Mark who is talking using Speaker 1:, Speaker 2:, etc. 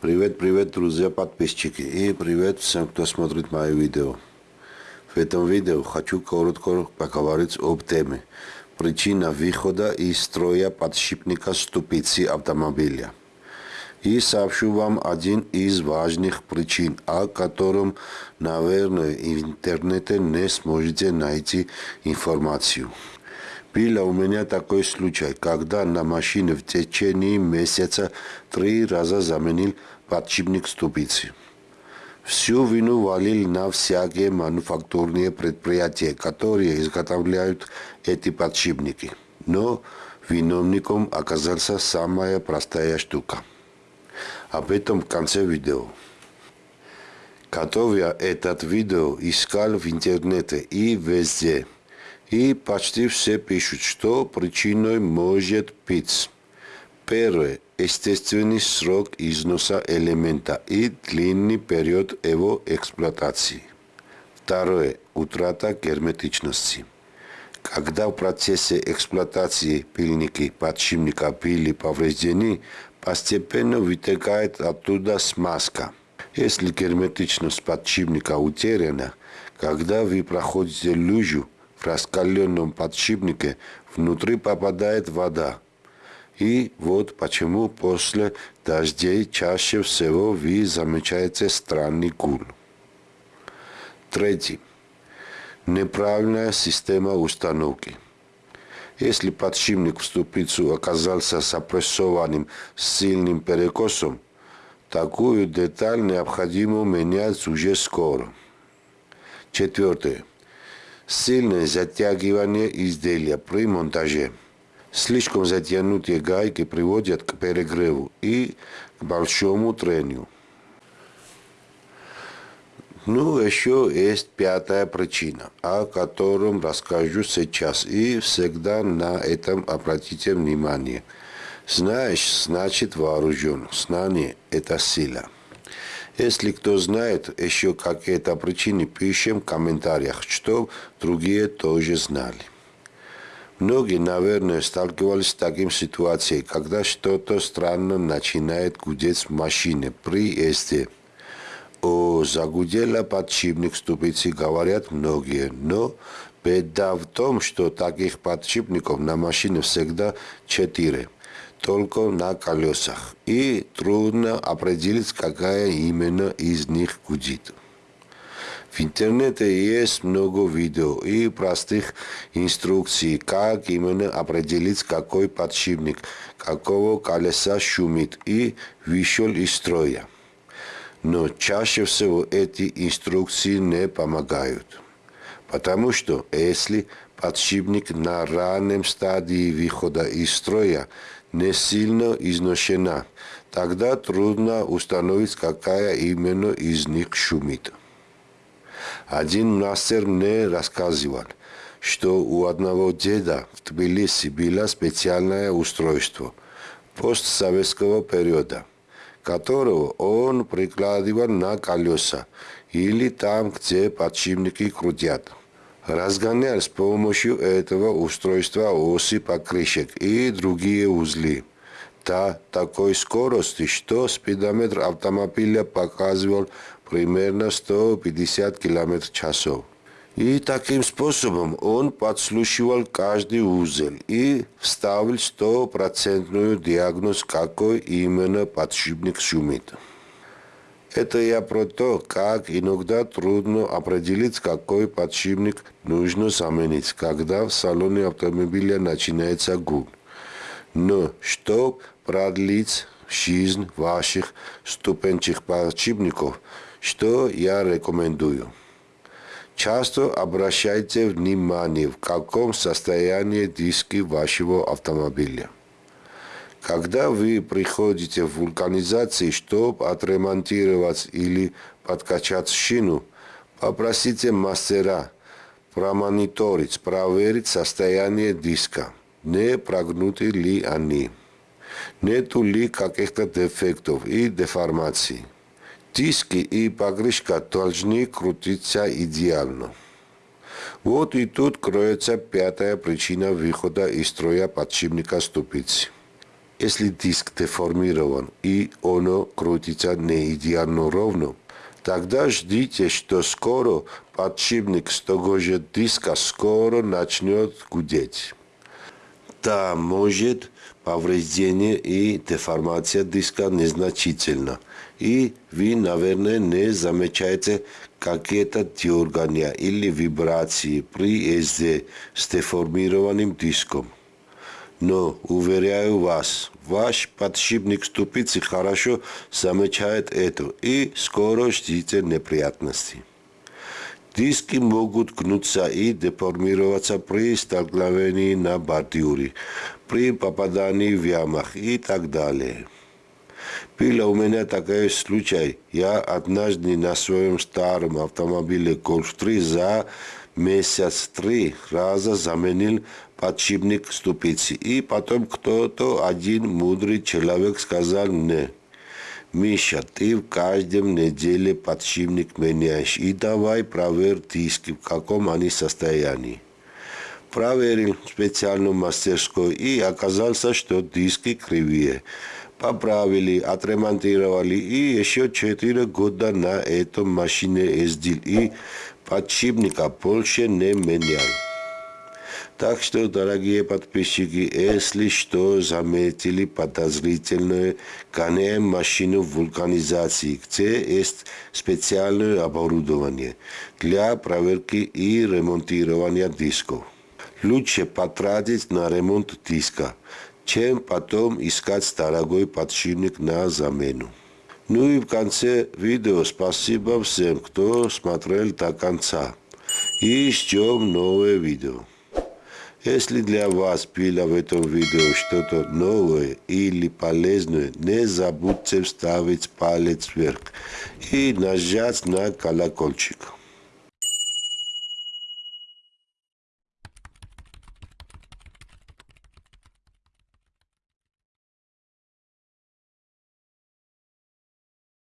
Speaker 1: Привет, привет, друзья, подписчики и привет всем, кто смотрит мои видео. В этом видео хочу коротко поговорить об теме причина выхода из строя подшипника ступицы автомобиля. И сообщу вам один из важных причин, о котором, наверное, в интернете не сможете найти информацию. Был у меня такой случай, когда на машине в течение месяца три раза заменил подшипник ступицы. Всю вину валил на всякие мануфактурные предприятия, которые изготовляют эти подшипники. Но виновником оказался самая простая штука. Об этом в конце видео. Готовя этот видео, искал в интернете и везде – и почти все пишут, что причиной может быть первое – естественный срок износа элемента и длинный период его эксплуатации. Второе – утрата герметичности. Когда в процессе эксплуатации пильники подшипника были повреждены, постепенно вытекает оттуда смазка. Если герметичность подшипника утеряна, когда вы проходите лужу, раскаленном подшипнике внутри попадает вода. И вот почему после дождей чаще всего вы замечаете странный гул. Третий. Неправильная система установки. Если подшипник в ступицу оказался сопрессованным с сильным перекосом, такую деталь необходимо менять уже скоро. Четвертое сильное затягивание изделия при монтаже. Слишком затянутые гайки приводят к перегреву и к большому трению. Ну, еще есть пятая причина, о котором расскажу сейчас, и всегда на этом обратите внимание. Знаешь, значит вооружен. Знание – это сила. Если кто знает еще какие-то причины, пишем в комментариях, что другие тоже знали. Многие, наверное, сталкивались с таким ситуацией, когда что-то странно начинает гудеть в машине при езде. О, загудела подшипник ступицы, говорят многие, но беда в том, что таких подшипников на машине всегда четыре только на колесах, и трудно определить, какая именно из них гудит. В интернете есть много видео и простых инструкций, как именно определить, какой подшипник, какого колеса шумит и вышел из строя. Но чаще всего эти инструкции не помогают. Потому что если подшипник на раннем стадии выхода из строя не сильно изношена, тогда трудно установить, какая именно из них шумит. Один мастер мне рассказывал, что у одного деда в Тбилиси было специальное устройство постсоветского периода, которого он прикладывал на колеса или там, где подшипники крутят разгонял с помощью этого устройства оси покрышек и другие узлы до такой скорости, что спидометр автомобиля показывал примерно 150 км в часов. И таким способом он подслушивал каждый узел и вставил стопроцентную диагноз, какой именно подшипник шумит. Это я про то, как иногда трудно определить, какой подшипник нужно заменить, когда в салоне автомобиля начинается гул. Но чтобы продлить жизнь ваших ступенчих подшипников, что я рекомендую? Часто обращайте внимание, в каком состоянии диски вашего автомобиля. Когда вы приходите в вулканизации, чтобы отремонтировать или подкачать шину, попросите мастера промониторить, проверить состояние диска, не прогнуты ли они, нету ли каких-то дефектов и деформаций. Диски и покрышка должны крутиться идеально. Вот и тут кроется пятая причина выхода из строя подшипника ступицы. Если диск деформирован и оно крутится не идеально ровно, тогда ждите, что скоро подшипник с того же диска скоро начнет гудеть. Да, может повреждение и деформация диска незначительно. И вы, наверное, не замечаете какие-то дергания или вибрации при езде с деформированным диском. Но, уверяю вас, ваш подшипник ступицы хорошо замечает это и скоро ждите неприятностей. Диски могут гнуться и деформироваться при столкновении на бордюре, при попадании в ямах и так далее. Был у меня такой случай. Я однажды на своем старом автомобиле Golf 3 за месяц три раза заменил подшипник ступицы. И потом кто-то, один мудрый человек сказал мне, Миша, ты в каждом неделе подшипник меняешь и давай проверь диски, в каком они состоянии. Проверил специальную мастерскую и оказался, что диски кривые. Поправили, отремонтировали и еще 4 года на этом машине ездил и подшипника больше не менял. Так что, дорогие подписчики, если что заметили подозрительное, гоняем машину вулканизации, где есть специальное оборудование для проверки и ремонтирования дисков. Лучше потратить на ремонт диска, чем потом искать дорогой подшипник на замену. Ну и в конце видео спасибо всем, кто смотрел до конца. И ждем новое видео. Если для вас было в этом видео что-то новое или полезное, не забудьте ставить палец вверх и нажать на колокольчик.